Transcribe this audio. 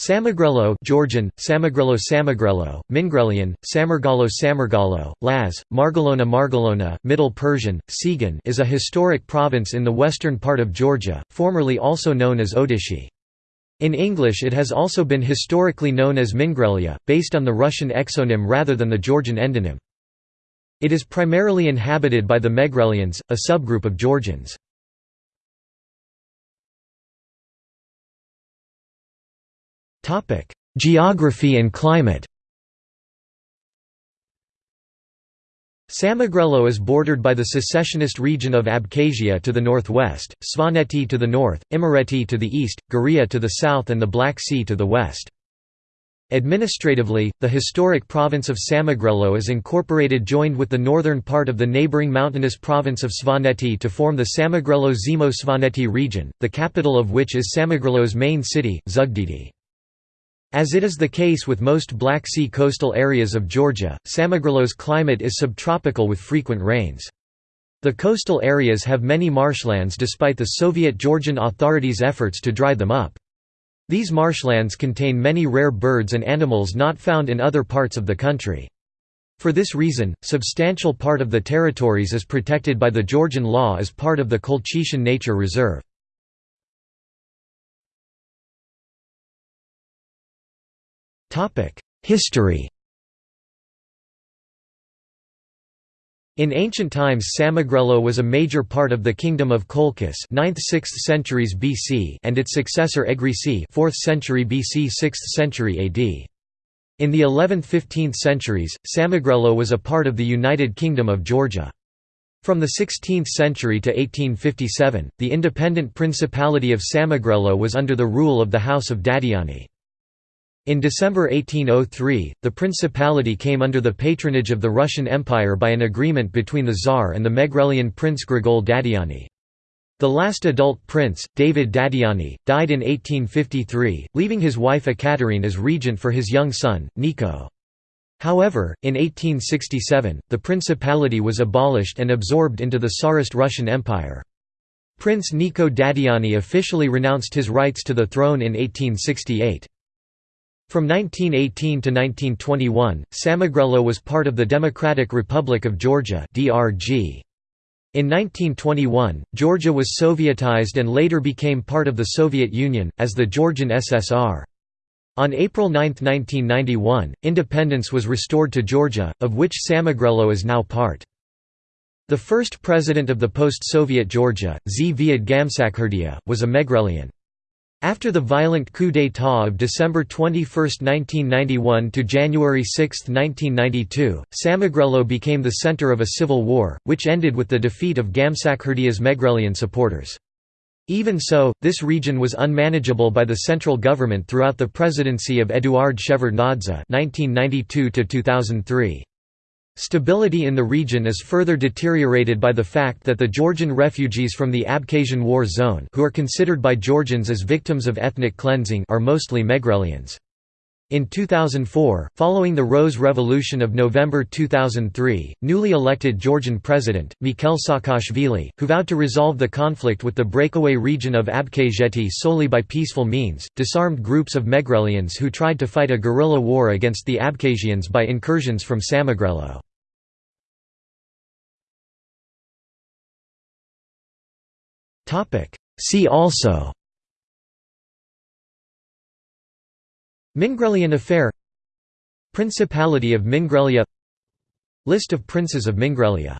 Samegrelo Georgian, Samegrelo Samegrelo, Mingrelian, Samergalo Samergalo, Laz, Margalona Margalona, Middle Persian, Sigan is a historic province in the western part of Georgia, formerly also known as Odishi. In English it has also been historically known as Mingrelia, based on the Russian exonym rather than the Georgian endonym. It is primarily inhabited by the Megrelians, a subgroup of Georgians. Geography and climate Samegrelo is bordered by the secessionist region of Abkhazia to the northwest, Svaneti to the north, Imereti to the east, Guria to the south and the Black Sea to the west. Administratively, the historic province of Samegrelo is incorporated joined with the northern part of the neighboring mountainous province of Svaneti to form the Samegrelo-Zemo-Svaneti region, the capital of which is Samegrelo's main city, Zugdidi. As it is the case with most Black Sea coastal areas of Georgia, Samegrelo's climate is subtropical with frequent rains. The coastal areas have many marshlands despite the Soviet Georgian authorities' efforts to dry them up. These marshlands contain many rare birds and animals not found in other parts of the country. For this reason, substantial part of the territories is protected by the Georgian law as part of the Colchichan Nature Reserve. History In ancient times Samegrelo was a major part of the kingdom of Colchis 9th–6th centuries BC and its successor Egrisi 4th century BC 6th century AD. In the 11th–15th centuries, Samegrelo was a part of the United Kingdom of Georgia. From the 16th century to 1857, the independent Principality of Samegrelo was under the rule of the House of Dadiani. In December 1803, the principality came under the patronage of the Russian Empire by an agreement between the Tsar and the Megrelian prince Grigol Dadiani. The last adult prince, David Dadiani, died in 1853, leaving his wife Ekaterine as regent for his young son, Nico. However, in 1867, the principality was abolished and absorbed into the Tsarist Russian Empire. Prince Nico Dadiani officially renounced his rights to the throne in 1868. From 1918 to 1921, Samegrelo was part of the Democratic Republic of Georgia (DRG). In 1921, Georgia was Sovietized and later became part of the Soviet Union, as the Georgian SSR. On April 9, 1991, independence was restored to Georgia, of which Samegrelo is now part. The first president of the post-Soviet Georgia, Zviad Gamsakhurdia, was a Megrelian. After the violent coup d'état of December 21, 1991 to January 6, 1992, Samegrelo became the center of a civil war, which ended with the defeat of Gamsakhurdia's Megrelian supporters. Even so, this region was unmanageable by the central government throughout the presidency of Eduard Shevardnadze (1992–2003). Stability in the region is further deteriorated by the fact that the Georgian refugees from the Abkhazian War Zone who are considered by Georgians as victims of ethnic cleansing are mostly Megrelians. In 2004, following the Rose Revolution of November 2003, newly elected Georgian president, Mikhail Saakashvili, who vowed to resolve the conflict with the breakaway region of Abkhazeti solely by peaceful means, disarmed groups of Megrelians who tried to fight a guerrilla war against the Abkhazians by incursions from Samegrelo. See also Mingrelian affair Principality of Mingrelia List of princes of Mingrelia